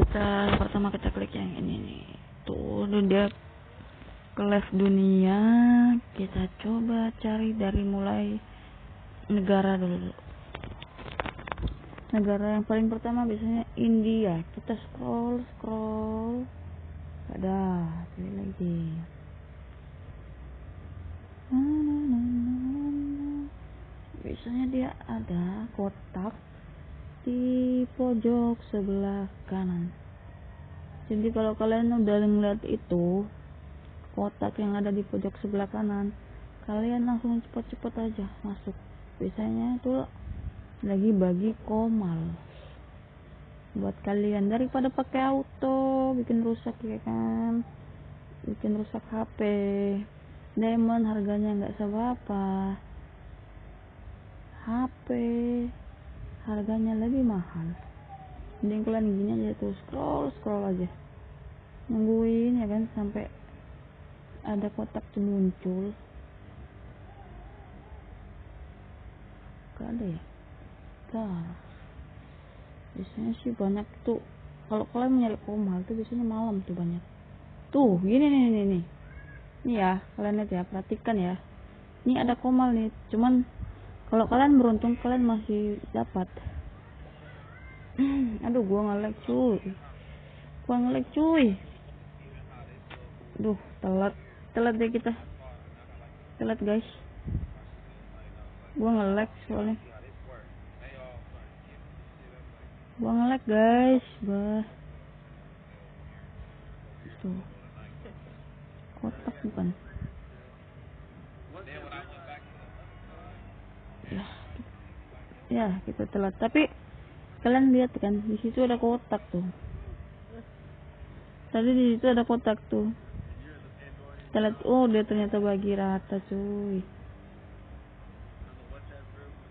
kita pertama kita klik yang ini nih. Tuh dia ke live dunia. Kita coba cari dari mulai negara dulu. Negara yang paling pertama biasanya India. Kita scroll scroll. Ada pilih lagi. Biasanya dia ada kotak di pojok sebelah kanan. Jadi kalau kalian udah ngeliat itu kotak yang ada di pojok sebelah kanan kalian langsung cepet-cepet aja masuk. Biasanya itu lagi bagi komal. Buat kalian daripada pakai auto bikin rusak ya kan? Bikin rusak HP diamond harganya nggak seberapa. HP harganya lebih mahal. Mending kalian gini aja tuh scroll scroll aja. Nungguin ya kan sampai ada kotak tuh muncul. Gak ada ya? Gak biasanya sih banyak tuh. Kalau kalian nyari komal tuh biasanya malam tuh banyak. Tuh gini nih nih nih. Nih ya kalian lihat ya perhatikan ya. Ini ada komal nih cuman kalau kalian beruntung kalian masih dapat. Aduh gua ngelek cuy. Gua ngelek cuy. Duh telat. Telat deh kita. Telat guys. Gua ngelek soalnya. Gua ngelek guys. Bah. Tuh. Kotak bukan ya kita telat. Tapi kalian lihat kan di situ ada kotak tuh. Tadi di situ ada kotak tuh. Lihat oh dia ternyata bagi rata cuy.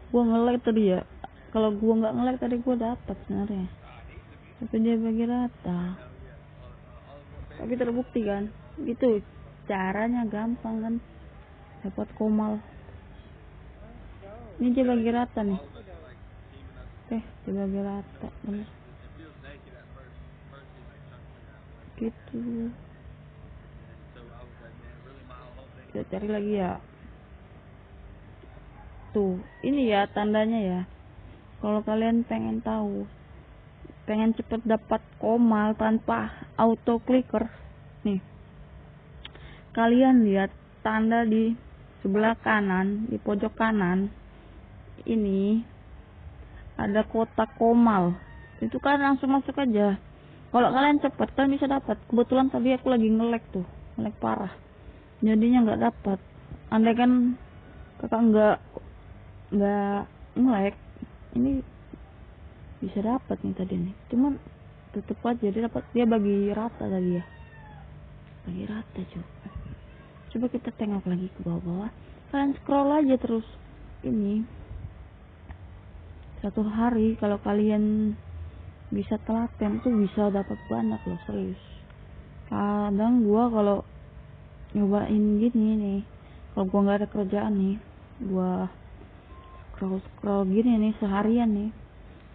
Gua ngelek tadi ya. Kalau gua nggak ngelek tadi gua dapat sebenarnya. Tapi dia bagi rata. Tapi terbukti kan gitu caranya gampang kan. Dapat komal. Ini dia bagi rata nih eh dia bagi rata bener. Gitu. Kita cari lagi ya. Tuh ini ya tandanya ya. Kalau kalian pengen tahu pengen cepet dapat komal tanpa auto clicker nih. Kalian lihat tanda di sebelah kanan di pojok kanan ini ada kotak komal. Itu kan langsung masuk aja. Kalau kalian cepet kalian bisa dapat. Kebetulan tadi aku lagi ngelek tuh. Ngelek parah. Jadinya nggak dapat. Andai kan kakak nggak nggak ngelek ini bisa dapat nih tadi nih. Cuman tetep aja dia dapat dia bagi rata tadi ya. Bagi rata coba coba kita tengok lagi ke bawah-bawah. Kalian scroll aja terus. Ini satu hari kalau kalian bisa telaten tuh bisa dapat banyak loh serius. Kadang gua kalau nyobain gini nih kalau gua nggak ada kerjaan nih gua scroll scroll gini nih seharian nih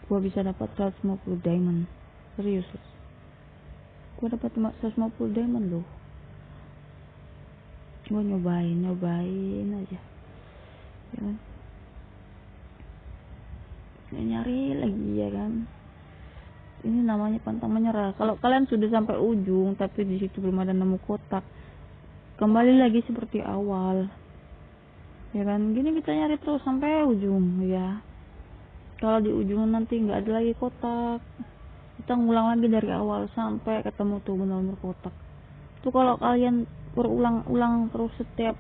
gua bisa dapat 150 diamond. Serius gua dapat 150 diamond loh. Gua nyobain nyobain aja. Ya kan nyari lagi ya kan? Ini namanya pantang menyerah. Kalau kalian sudah sampai ujung tapi di situ belum ada nemu kotak kembali lagi seperti awal. Ya kan? Gini kita nyari terus sampai ujung ya. Kalau di ujung nanti nggak ada lagi kotak. Kita ngulang lagi dari awal sampai ketemu tuh benar-benar kotak. Tuh kalau kalian berulang-ulang terus setiap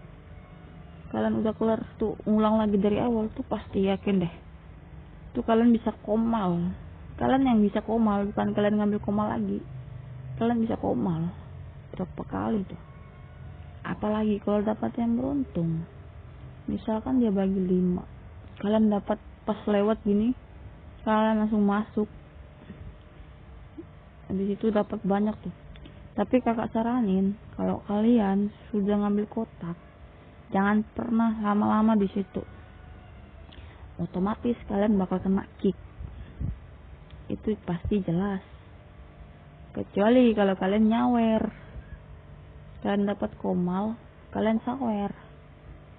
kalian udah kelar tuh ngulang lagi dari awal tuh pasti yakin deh tuh kalian bisa komal. Kalian yang bisa komal bukan kalian ngambil komal lagi. Kalian bisa komal. Berapa kali tuh apalagi kalau dapat yang beruntung. Misalkan dia bagi lima. Kalian dapat pas lewat gini kalian langsung masuk. Di situ dapat banyak tuh. Tapi kakak saranin kalau kalian sudah ngambil kotak jangan pernah lama-lama di situ otomatis kalian bakal kena kick. Itu pasti jelas. Kecuali kalau kalian nyawer. Kalian dapat komal kalian sawer.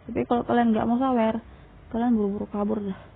Tapi kalau kalian nggak mau sawer kalian buru-buru kabur dah